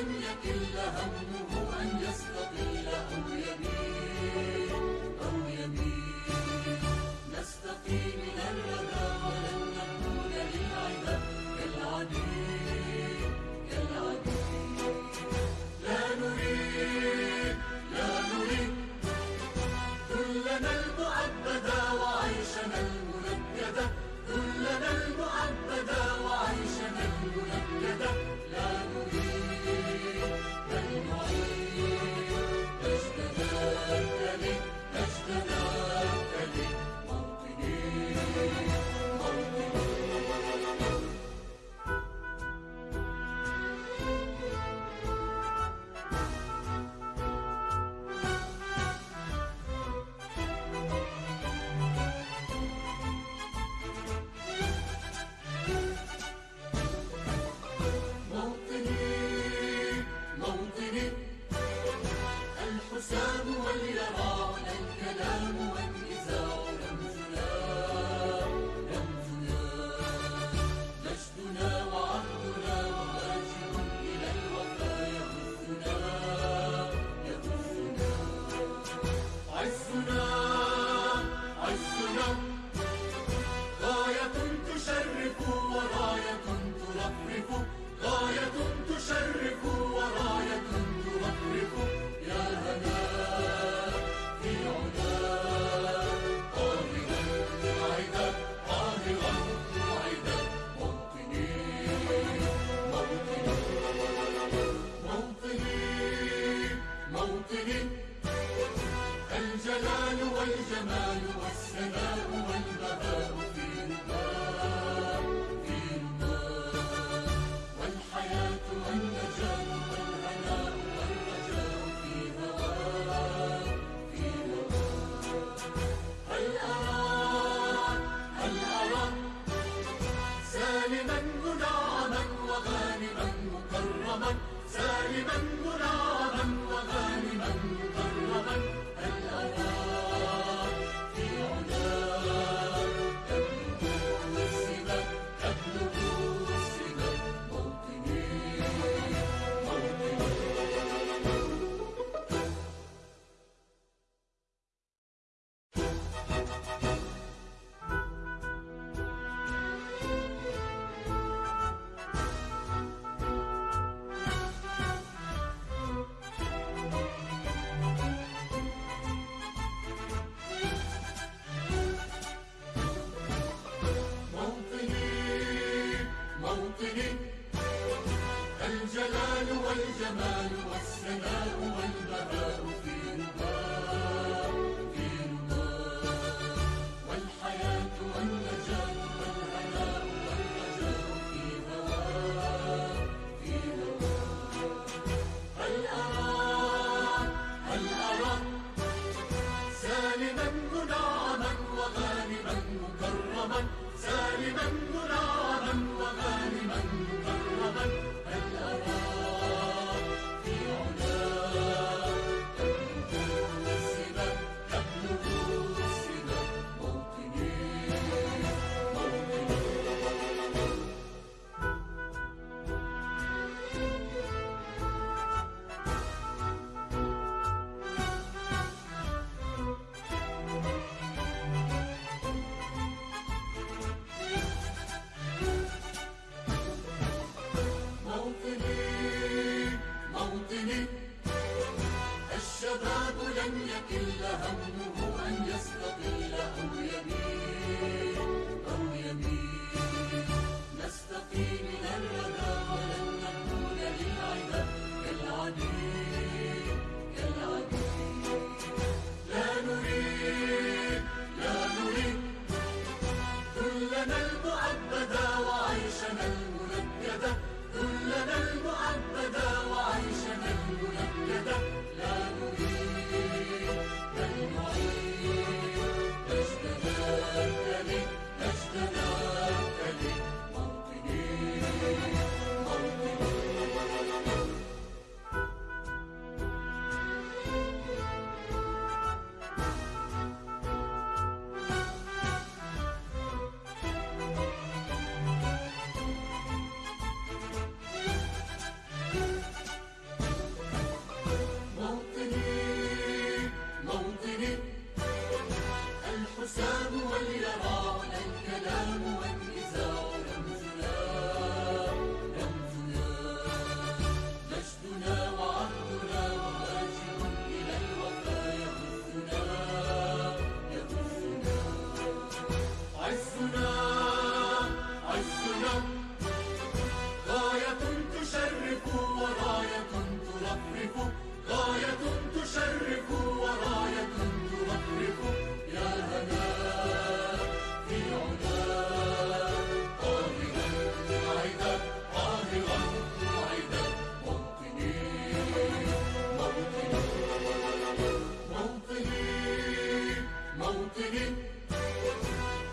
أن يكل همه أن يستقل أو يمين أو يمين نستقي من الرذيل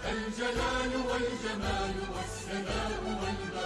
الجلال والجمال والسناء والبهاء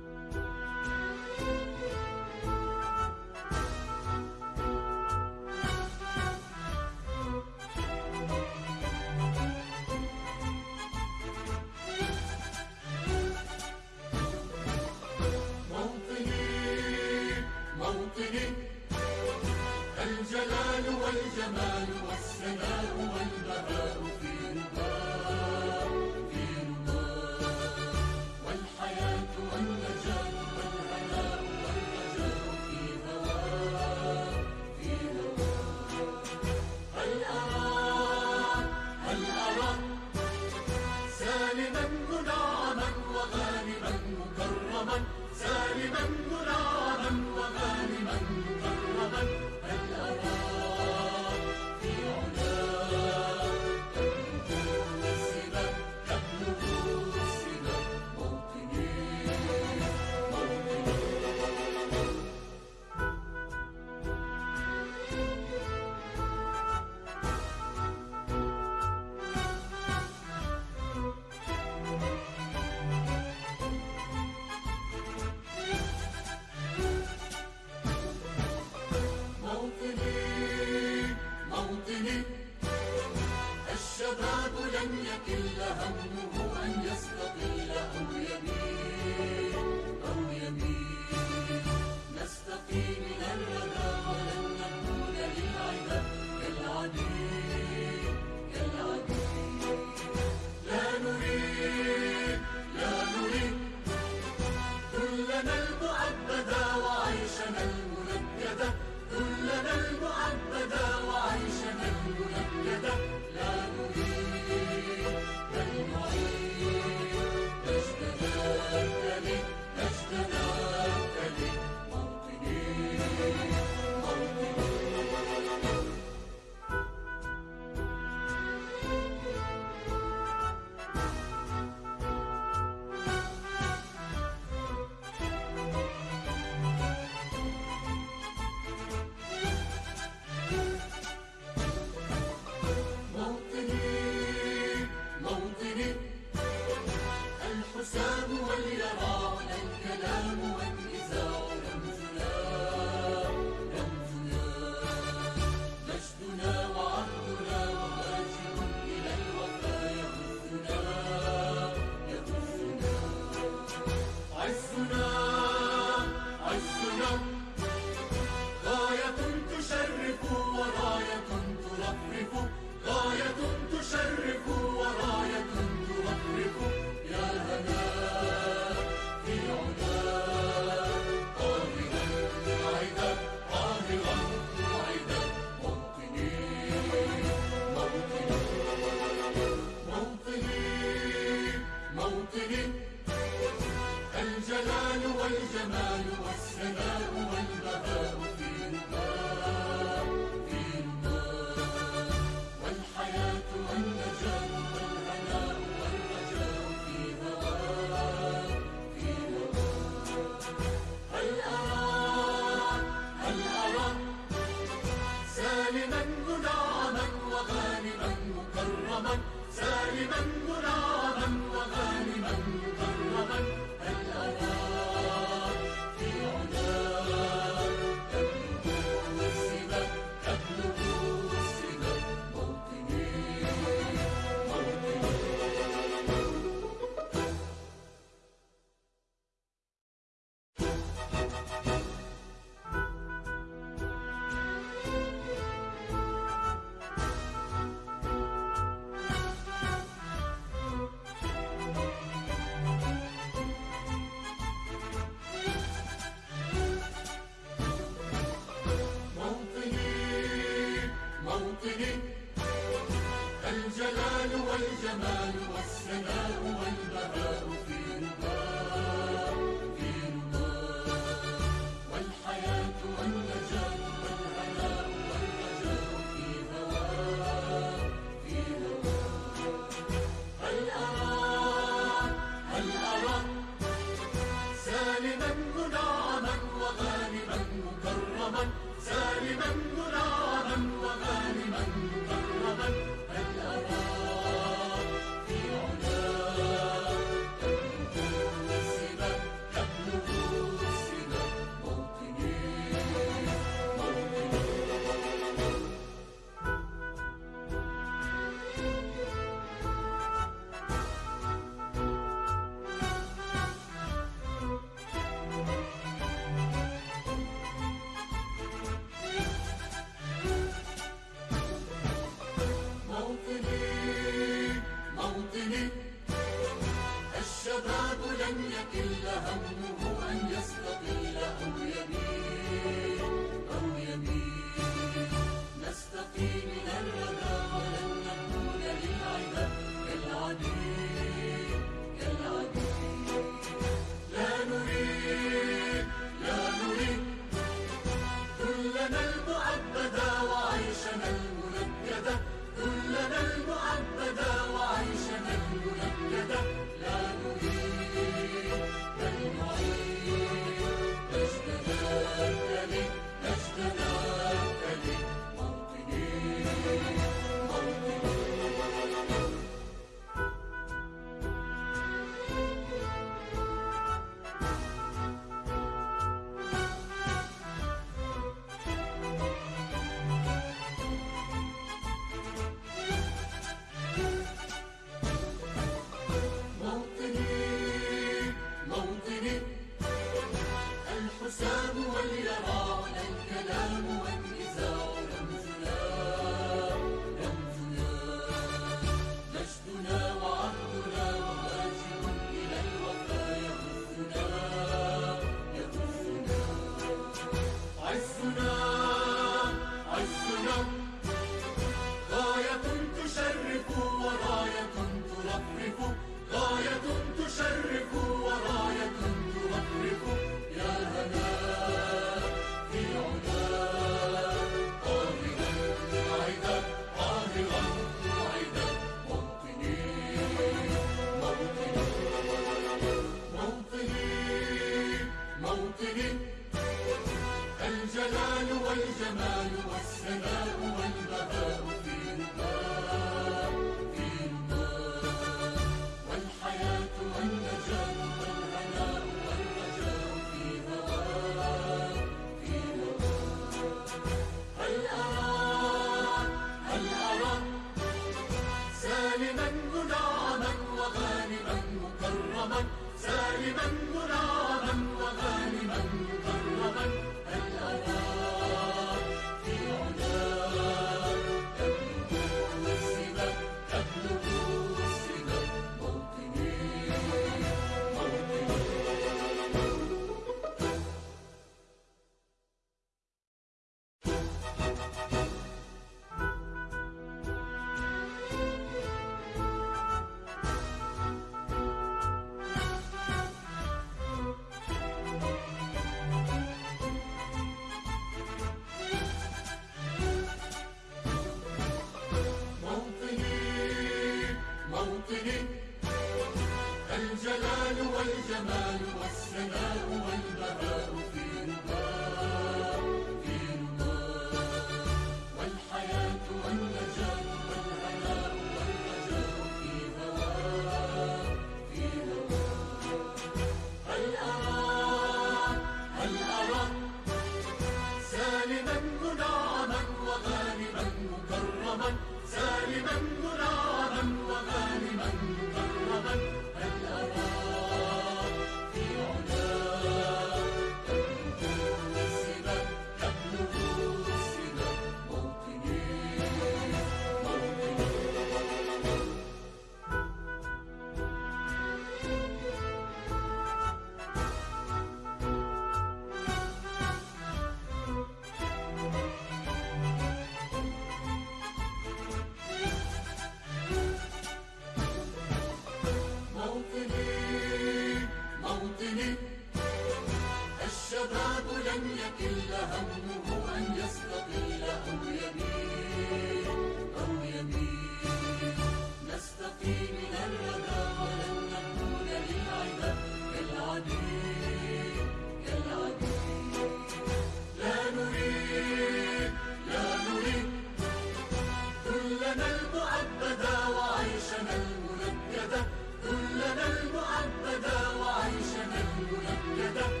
كلنا المؤبدا وعيشنا المنكدا كلنا المؤبدا وعيشنا المنكدة.